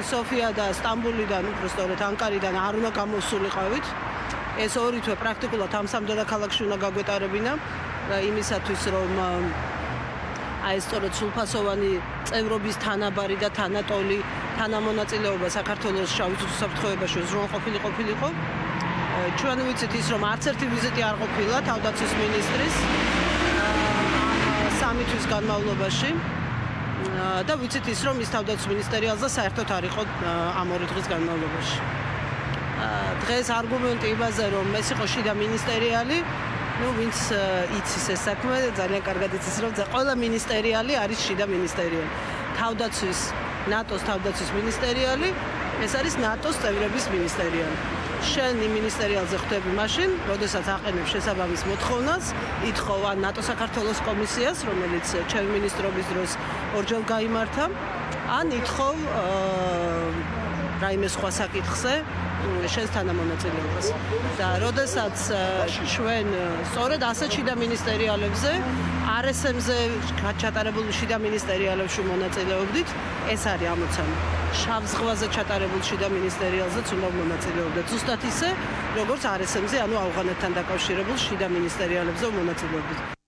სოფია და სტამბულიდან, უბრალოდ ანკარიდან არ უნდა გამოსულიყავით. ეს ორი თვე პრაქტიკულად ამ სამ დედაქალაქში უნდა გაგვეტარებინა იმისათვის რომ აი სწორედ სულფასოვანი წევრობის თანაბარი და თანატოლი თანამონაწილეობა საქართველოს შავი ზღვის საფრთხეებაში ზრუნ ყოფილი ყოფილიყო. ჩვენ ვიცით ის რომ არც ერთი ვიზიტი არ ყოფილა თავდაცვის მინისტრის სამი თვის განმავლობაში და ვიცით ის რომ ის თავდაცვის მინისტერიალზე საერთოდ არ იყო ამ ორი დღის განმავლობაში. დღეს არგუმენტი იმაზე რომ ეს იყო შიდა მინისტერიალი ну ვინც იცის ეს საქმე ძალიან კარგად იცის რომ ყველა მინისტერიალი არის შიდა მინისტერიალი თავდაცვის ნატოს თავდაცვის მინისტერიალი ეს არის ნატოს წევრების მინისტერიალი შენ იმ მინისტერიალზე ხვდები მაშინ როდესაც აყენებ შესაბამის მოთხოვნას ითხოვა ნატო საქართველოს კომისიას რომელიც ჩემი მინისტრობის დროს ორჯერ გამართა ან ითხოვ რაიმე სხვა საკითხზე შენს თანამონაწილეობას. და როდესაც ჩვენ სწორედ ასეთ შიდა მინისტერიალებზე RSM-ზე ჩატარებულ შიდა მინისტერიალებში მონაწილეობდით ეს არის ამოცანა. შავ ზღვაზე ჩატარებულ შიდა მინისტერიალზეც უნდა მონაწილეობდეთ. ზუსტად ისე როგორც RSM-ზე ანუ ავღანეთთან დაკავშირებულ შიდა მინისტერიალებზე მონაწილეობდით